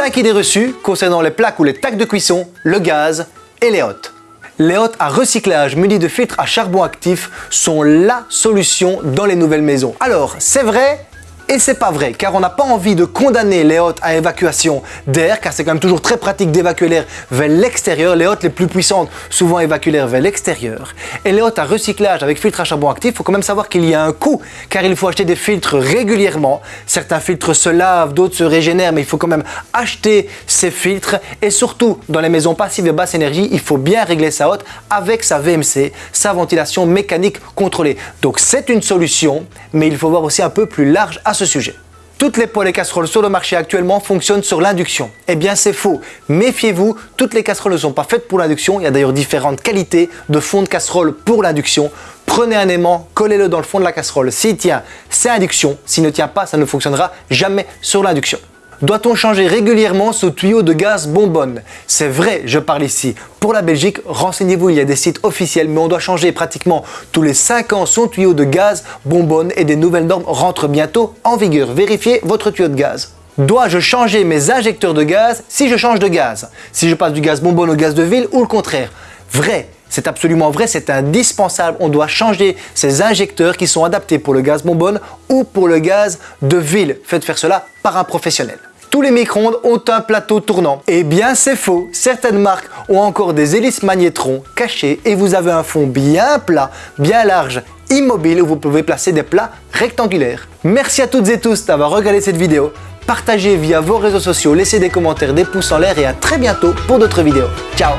5 idées reçues concernant les plaques ou les tacs de cuisson, le gaz et les hôtes. Les hôtes à recyclage munis de filtres à charbon actif sont LA solution dans les nouvelles maisons. Alors, c'est vrai, et c'est pas vrai, car on n'a pas envie de condamner les hôtes à évacuation d'air, car c'est quand même toujours très pratique d'évacuer l'air vers l'extérieur. Les hôtes les plus puissantes, souvent évacuent l'air vers l'extérieur. Et les hôtes à recyclage avec filtre à charbon actif, il faut quand même savoir qu'il y a un coût, car il faut acheter des filtres régulièrement. Certains filtres se lavent, d'autres se régénèrent, mais il faut quand même acheter ces filtres. Et surtout, dans les maisons passives et basse énergie, il faut bien régler sa hotte avec sa VMC, sa ventilation mécanique contrôlée. Donc c'est une solution, mais il faut voir aussi un peu plus large à sujet. Toutes les poêles et casseroles sur le marché actuellement fonctionnent sur l'induction. Eh bien c'est faux. Méfiez-vous, toutes les casseroles ne sont pas faites pour l'induction. Il y a d'ailleurs différentes qualités de fond de casserole pour l'induction. Prenez un aimant, collez-le dans le fond de la casserole. S'il tient, c'est induction. S'il ne tient pas, ça ne fonctionnera jamais sur l'induction. Doit-on changer régulièrement ce tuyau de gaz bonbonne C'est vrai, je parle ici. Pour la Belgique, renseignez-vous, il y a des sites officiels, mais on doit changer pratiquement tous les 5 ans son tuyau de gaz bonbonne et des nouvelles normes rentrent bientôt en vigueur. Vérifiez votre tuyau de gaz. Dois-je changer mes injecteurs de gaz si je change de gaz? Si je passe du gaz bonbonne au gaz de ville ou le contraire? Vrai, c'est absolument vrai, c'est indispensable. On doit changer ces injecteurs qui sont adaptés pour le gaz bonbonne ou pour le gaz de ville. Faites faire cela par un professionnel. Tous les micro-ondes ont un plateau tournant. Eh bien c'est faux, certaines marques ont encore des hélices magnétrons cachées et vous avez un fond bien plat, bien large, immobile où vous pouvez placer des plats rectangulaires. Merci à toutes et tous d'avoir regardé cette vidéo. Partagez via vos réseaux sociaux, laissez des commentaires, des pouces en l'air et à très bientôt pour d'autres vidéos. Ciao